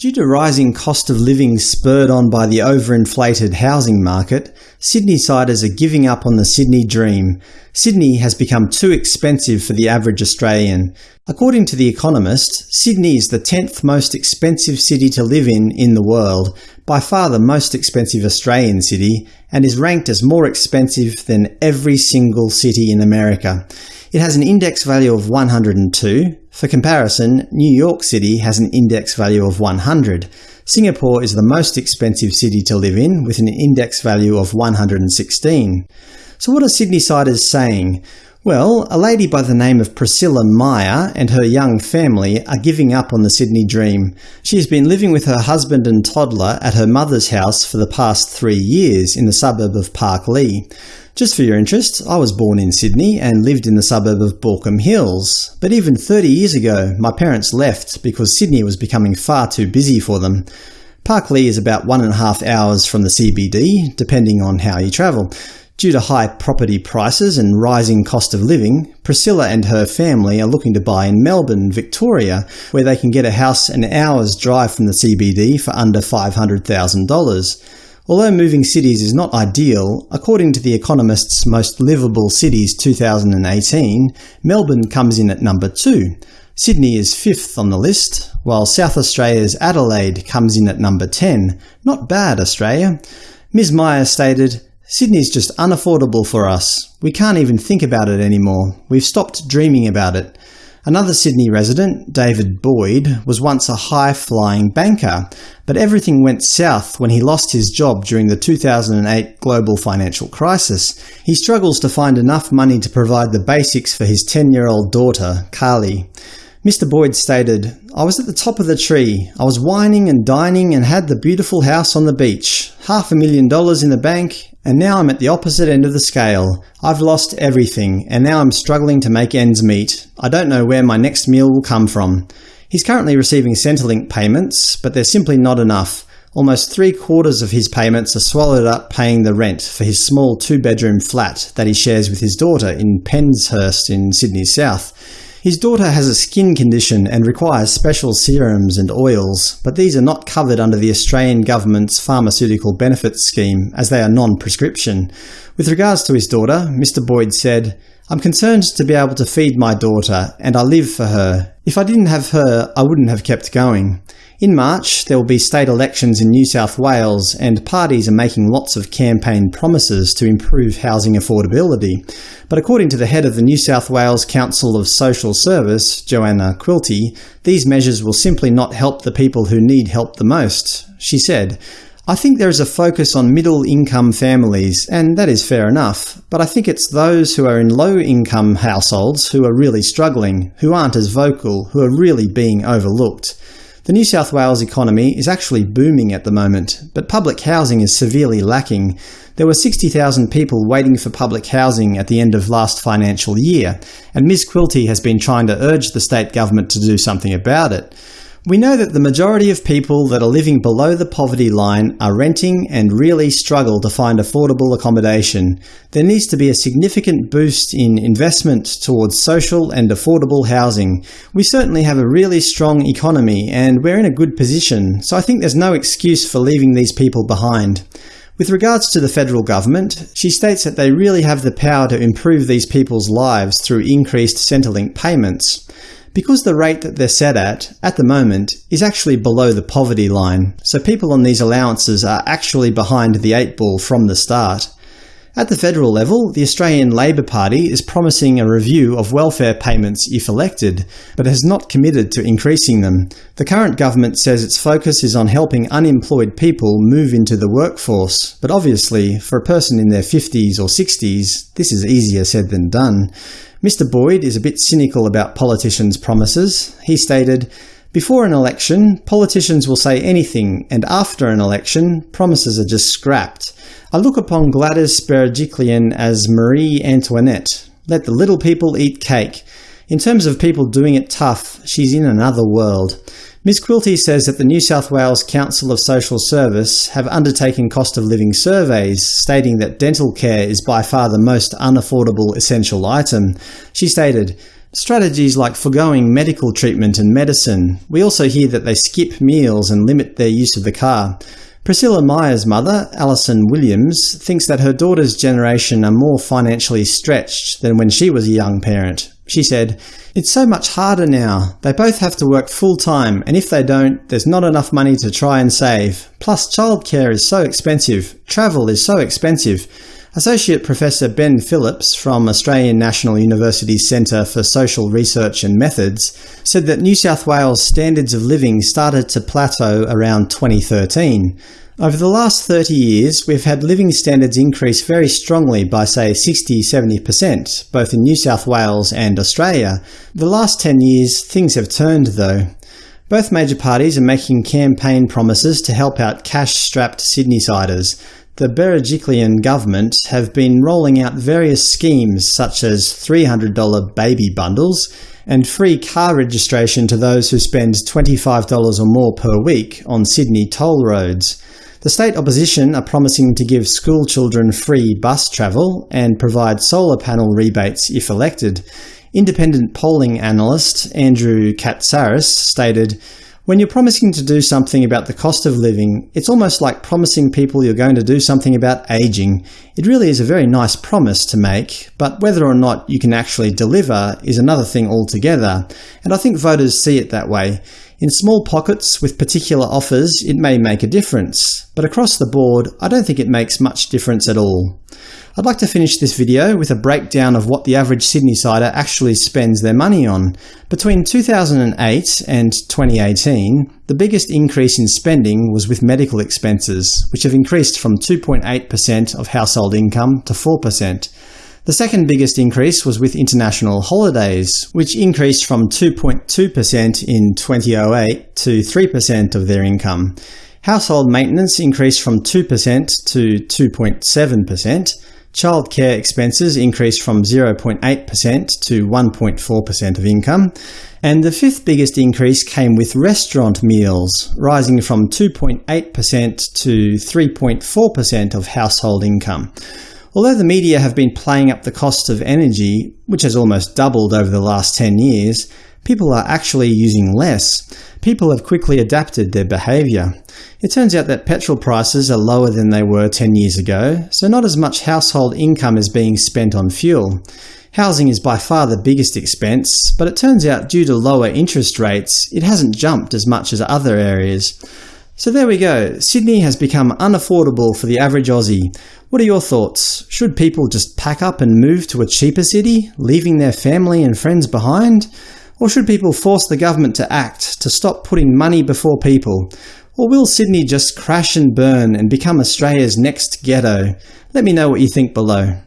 Due to rising cost of living spurred on by the overinflated housing market, Sydney-siders are giving up on the Sydney dream. Sydney has become too expensive for the average Australian. According to The Economist, Sydney is the 10th most expensive city to live in in the world, by far the most expensive Australian city, and is ranked as more expensive than every single city in America. It has an index value of 102. For comparison, New York City has an index value of 100. Singapore is the most expensive city to live in, with an index value of 116. So what are Sydney-siders saying? Well, a lady by the name of Priscilla Meyer and her young family are giving up on the Sydney dream. She has been living with her husband and toddler at her mother's house for the past three years in the suburb of Parklea. Just for your interest, I was born in Sydney and lived in the suburb of Baulkham Hills, but even 30 years ago my parents left because Sydney was becoming far too busy for them. Parklea is about one and a half hours from the CBD, depending on how you travel. Due to high property prices and rising cost of living, Priscilla and her family are looking to buy in Melbourne, Victoria, where they can get a house an hour's drive from the CBD for under $500,000. Although moving cities is not ideal, according to The Economist's Most Livable Cities 2018, Melbourne comes in at number 2. Sydney is fifth on the list, while South Australia's Adelaide comes in at number 10. Not bad, Australia. Ms Meyer stated, Sydney's just unaffordable for us. We can't even think about it anymore. We've stopped dreaming about it. Another Sydney resident, David Boyd, was once a high-flying banker, but everything went south when he lost his job during the 2008 global financial crisis. He struggles to find enough money to provide the basics for his 10-year-old daughter, Carly. Mr. Boyd stated, I was at the top of the tree. I was wining and dining and had the beautiful house on the beach. Half a million dollars in the bank, and now I'm at the opposite end of the scale. I've lost everything, and now I'm struggling to make ends meet. I don't know where my next meal will come from. He's currently receiving Centrelink payments, but they're simply not enough. Almost three-quarters of his payments are swallowed up paying the rent for his small two-bedroom flat that he shares with his daughter in Penshurst in Sydney South. His daughter has a skin condition and requires special serums and oils, but these are not covered under the Australian government's pharmaceutical benefits scheme, as they are non-prescription. With regards to his daughter, Mr Boyd said, I'm concerned to be able to feed my daughter, and I live for her. If I didn't have her, I wouldn't have kept going. In March, there will be state elections in New South Wales, and parties are making lots of campaign promises to improve housing affordability. But according to the head of the New South Wales Council of Social Service, Joanna Quilty, these measures will simply not help the people who need help the most. She said, I think there is a focus on middle-income families, and that is fair enough, but I think it's those who are in low-income households who are really struggling, who aren't as vocal, who are really being overlooked. The New South Wales economy is actually booming at the moment, but public housing is severely lacking. There were 60,000 people waiting for public housing at the end of last financial year, and Ms Quilty has been trying to urge the state government to do something about it. We know that the majority of people that are living below the poverty line are renting and really struggle to find affordable accommodation. There needs to be a significant boost in investment towards social and affordable housing. We certainly have a really strong economy and we're in a good position, so I think there's no excuse for leaving these people behind. With regards to the federal government, she states that they really have the power to improve these people's lives through increased Centrelink payments because the rate that they're set at, at the moment, is actually below the poverty line, so people on these allowances are actually behind the eight ball from the start. At the federal level, the Australian Labor Party is promising a review of welfare payments if elected, but has not committed to increasing them. The current government says its focus is on helping unemployed people move into the workforce, but obviously, for a person in their 50s or 60s, this is easier said than done. Mr Boyd is a bit cynical about politicians' promises. He stated, before an election, politicians will say anything, and after an election, promises are just scrapped. I look upon Gladys Berejiklian as Marie Antoinette. Let the little people eat cake. In terms of people doing it tough, she's in another world. Ms Quilty says that the New South Wales Council of Social Service have undertaken cost of living surveys, stating that dental care is by far the most unaffordable essential item. She stated, Strategies like foregoing medical treatment and medicine. We also hear that they skip meals and limit their use of the car. Priscilla Meyer's mother, Alison Williams, thinks that her daughter's generation are more financially stretched than when she was a young parent. She said, It's so much harder now. They both have to work full-time, and if they don't, there's not enough money to try and save. Plus childcare is so expensive. Travel is so expensive. Associate Professor Ben Phillips from Australian National University's Centre for Social Research and Methods said that New South Wales standards of living started to plateau around 2013. Over the last 30 years, we've had living standards increase very strongly by say 60–70%, both in New South Wales and Australia. The last 10 years, things have turned though. Both major parties are making campaign promises to help out cash-strapped Sydneysiders the Berejiklian government have been rolling out various schemes such as $300 baby bundles and free car registration to those who spend $25 or more per week on Sydney toll roads. The state opposition are promising to give school children free bus travel and provide solar panel rebates if elected. Independent polling analyst Andrew Catsaras stated, when you're promising to do something about the cost of living, it's almost like promising people you're going to do something about aging. It really is a very nice promise to make, but whether or not you can actually deliver is another thing altogether, and I think voters see it that way. In small pockets with particular offers, it may make a difference, but across the board, I don't think it makes much difference at all. I'd like to finish this video with a breakdown of what the average Sydneysider actually spends their money on. Between 2008 and 2018, the biggest increase in spending was with medical expenses, which have increased from 2.8% of household income to 4%. The second biggest increase was with international holidays, which increased from 2.2% in 2008 to 3% of their income. Household maintenance increased from 2% to 2.7%. Childcare expenses increased from 0.8% to 1.4% of income, and the fifth biggest increase came with restaurant meals, rising from 2.8% to 3.4% of household income. Although the media have been playing up the cost of energy, which has almost doubled over the last 10 years, people are actually using less. People have quickly adapted their behaviour. It turns out that petrol prices are lower than they were 10 years ago, so not as much household income is being spent on fuel. Housing is by far the biggest expense, but it turns out due to lower interest rates, it hasn't jumped as much as other areas. So there we go. Sydney has become unaffordable for the average Aussie. What are your thoughts? Should people just pack up and move to a cheaper city, leaving their family and friends behind? Or should people force the government to act, to stop putting money before people? Or will Sydney just crash and burn and become Australia's next ghetto? Let me know what you think below.